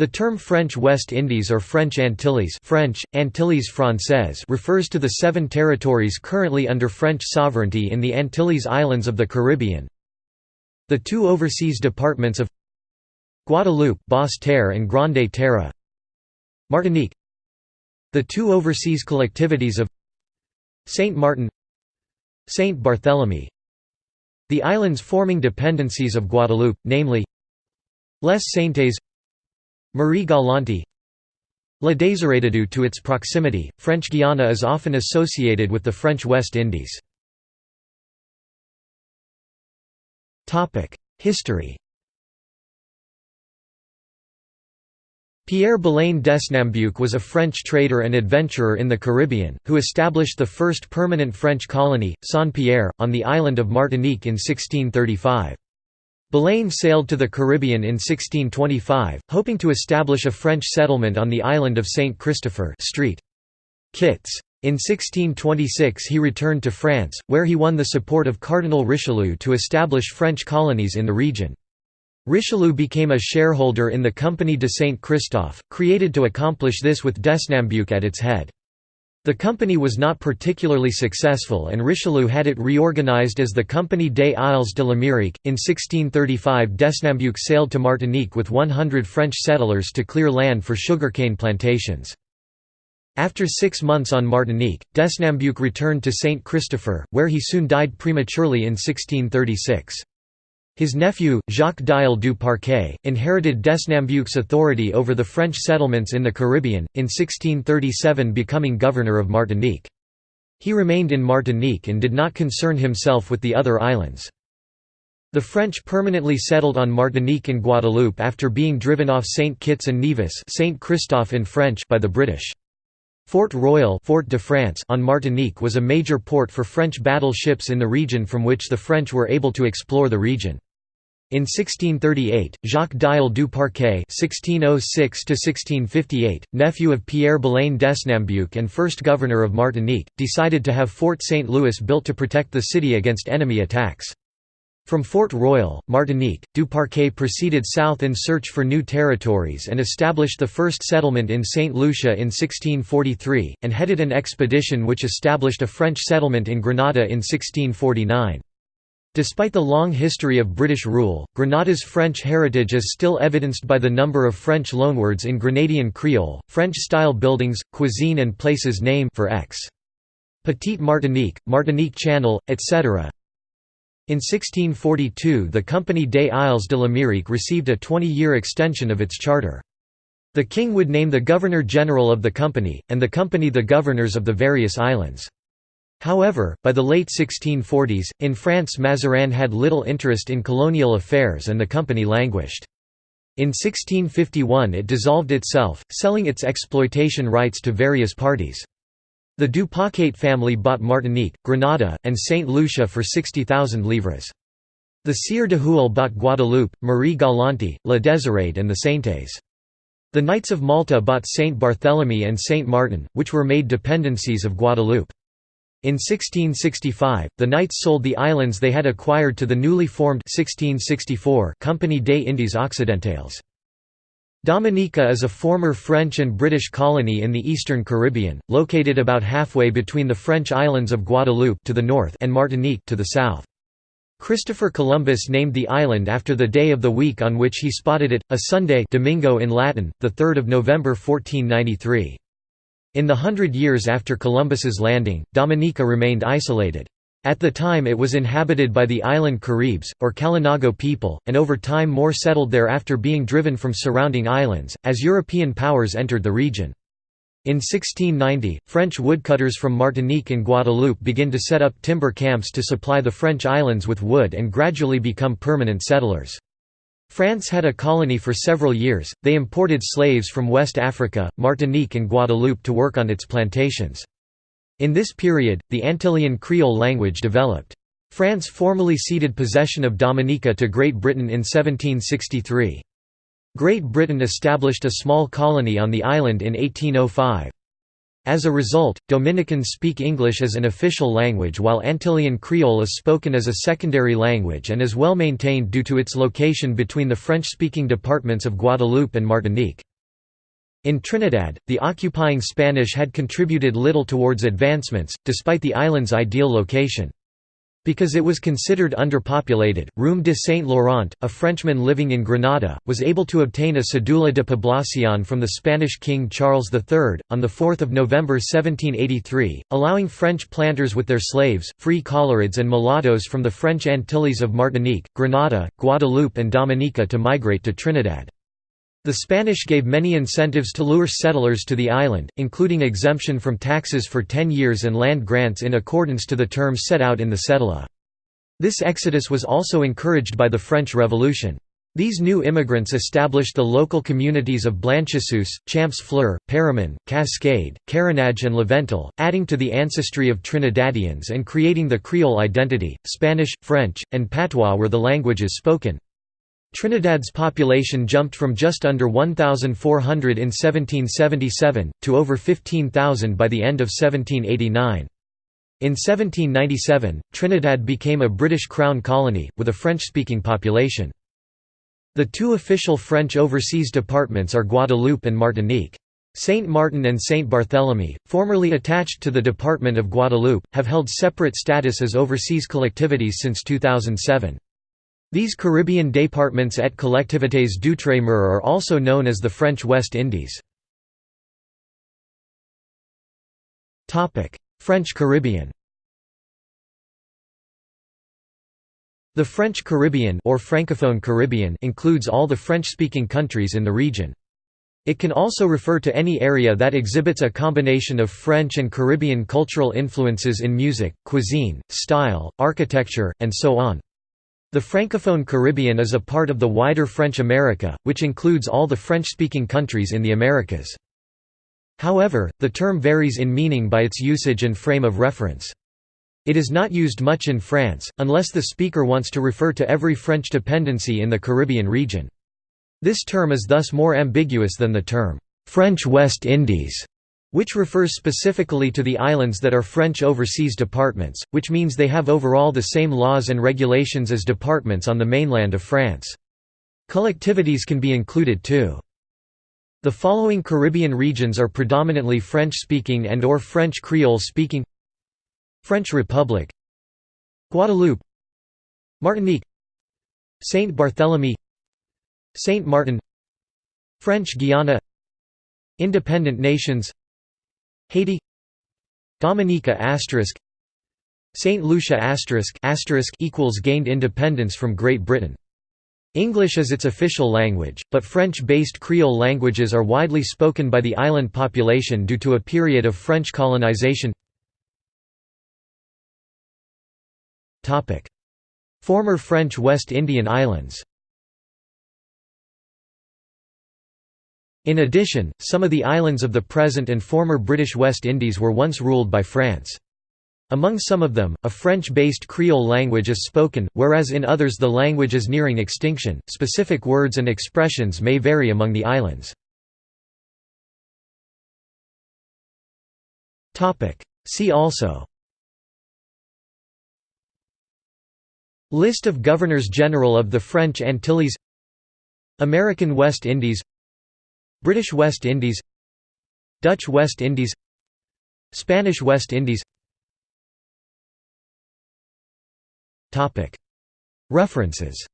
The term French West Indies or French Antilles French, Antilles Françaises refers to the seven territories currently under French sovereignty in the Antilles Islands of the Caribbean. The two overseas departments of Guadeloupe Basse-Terre and Grande Terre Martinique The two overseas collectivities of Saint Martin Saint Barthélemy The islands forming dependencies of Guadeloupe, namely Les Saintes Marie Galante La Désirade to its proximity, French Guiana is often associated with the French West Indies. History Pierre Belain Desnambuc was a French trader and adventurer in the Caribbean, who established the first permanent French colony, Saint-Pierre, on the island of Martinique in 1635. Belain sailed to the Caribbean in 1625, hoping to establish a French settlement on the island of Saint Christopher Street. Kitts. In 1626 he returned to France, where he won the support of Cardinal Richelieu to establish French colonies in the region. Richelieu became a shareholder in the Compagnie de Saint Christophe, created to accomplish this with Desnambuc at its head. The company was not particularly successful and Richelieu had it reorganized as the Compagnie des Isles de l'Amérique. In 1635 Desnambuc sailed to Martinique with 100 French settlers to clear land for sugarcane plantations. After six months on Martinique, Desnambuc returned to Saint Christopher, where he soon died prematurely in 1636. His nephew, Jacques Diel du Parquet, inherited Desnambuc's authority over the French settlements in the Caribbean, in 1637 becoming governor of Martinique. He remained in Martinique and did not concern himself with the other islands. The French permanently settled on Martinique and Guadeloupe after being driven off Saint Kitts and Nevis Saint Christophe in French by the British. Fort Royal Fort de France on Martinique was a major port for French battleships in the region from which the French were able to explore the region. In 1638, Jacques Diel du Parquet (1606–1658), nephew of Pierre Belain Desnambuc and first governor of Martinique, decided to have Fort St. Louis built to protect the city against enemy attacks. From Fort Royal, Martinique, du Parquet proceeded south in search for new territories and established the first settlement in St. Lucia in 1643, and headed an expedition which established a French settlement in Grenada in 1649. Despite the long history of British rule, Grenada's French heritage is still evidenced by the number of French loanwords in Grenadian Creole, French-style buildings, cuisine and places named for X. Petite Martinique, Martinique Channel, etc. In 1642 the Compagnie des Isles de l'Amérique received a 20-year extension of its charter. The king would name the governor-general of the company, and the company the governors of the various islands. However, by the late 1640s, in France Mazarin had little interest in colonial affairs and the company languished. In 1651 it dissolved itself, selling its exploitation rights to various parties. The du Parquet family bought Martinique, Grenada, and Saint Lucia for 60,000 livres. The Sieur de Houel bought Guadeloupe, Marie Galante, La Désirade and the Saintes. The Knights of Malta bought Saint Barthélemy and Saint Martin, which were made dependencies of Guadeloupe. In 1665, the Knights sold the islands they had acquired to the newly formed 1664 Compagnie des Indes Occidentales. Dominica is a former French and British colony in the eastern Caribbean, located about halfway between the French islands of Guadeloupe to the north and Martinique to the south. Christopher Columbus named the island after the day of the week on which he spotted it, a Sunday Domingo in Latin, 3 November 1493. In the hundred years after Columbus's landing, Dominica remained isolated. At the time it was inhabited by the island Caribs, or Kalinago people, and over time more settled there after being driven from surrounding islands, as European powers entered the region. In 1690, French woodcutters from Martinique and Guadeloupe began to set up timber camps to supply the French islands with wood and gradually become permanent settlers. France had a colony for several years, they imported slaves from West Africa, Martinique and Guadeloupe to work on its plantations. In this period, the Antillean Creole language developed. France formally ceded possession of Dominica to Great Britain in 1763. Great Britain established a small colony on the island in 1805. As a result, Dominicans speak English as an official language while Antillean Creole is spoken as a secondary language and is well maintained due to its location between the French-speaking departments of Guadeloupe and Martinique. In Trinidad, the occupying Spanish had contributed little towards advancements, despite the island's ideal location. Because it was considered underpopulated, Roume de Saint-Laurent, a Frenchman living in Grenada, was able to obtain a cedula de población from the Spanish King Charles III, on 4 November 1783, allowing French planters with their slaves, free colorids and mulattoes from the French Antilles of Martinique, Grenada, Guadeloupe and Dominica to migrate to Trinidad. The Spanish gave many incentives to lure settlers to the island, including exemption from taxes for 10 years and land grants in accordance to the terms set out in the cedula. This exodus was also encouraged by the French Revolution. These new immigrants established the local communities of Blanchisseuse, Champs Fleur, Paramin, Cascade, Carenage and Laventille, adding to the ancestry of Trinidadians and creating the Creole identity. Spanish, French, and Patois were the languages spoken. Trinidad's population jumped from just under 1,400 in 1777, to over 15,000 by the end of 1789. In 1797, Trinidad became a British Crown colony, with a French-speaking population. The two official French overseas departments are Guadeloupe and Martinique. Saint Martin and Saint Barthélemy, formerly attached to the Department of Guadeloupe, have held separate status as overseas collectivities since 2007. These Caribbean départements et collectivités d'outre-mer are also known as the French West Indies. French Caribbean The French Caribbean or Francophone Caribbean includes all the French-speaking countries in the region. It can also refer to any area that exhibits a combination of French and Caribbean cultural influences in music, cuisine, style, architecture, and so on. The Francophone Caribbean is a part of the wider French America, which includes all the French-speaking countries in the Americas. However, the term varies in meaning by its usage and frame of reference. It is not used much in France, unless the speaker wants to refer to every French dependency in the Caribbean region. This term is thus more ambiguous than the term, "'French West Indies' which refers specifically to the islands that are French overseas departments, which means they have overall the same laws and regulations as departments on the mainland of France. Collectivities can be included too. The following Caribbean regions are predominantly French-speaking and or French Creole-speaking French Republic Guadeloupe Martinique Saint Barthélemy Saint Martin French Guiana Independent nations Haiti Dominica asterisk St. Lucia asterisk asterisk equals gained independence from Great Britain. English is its official language, but French-based Creole languages are widely spoken by the island population due to a period of French colonization. Former French West Indian Islands In addition, some of the islands of the present and former British West Indies were once ruled by France. Among some of them, a French-based Creole language is spoken, whereas in others the language is nearing extinction. Specific words and expressions may vary among the islands. Topic: See also List of Governors-General of the French Antilles American West Indies British West Indies Dutch West Indies Spanish West Indies. References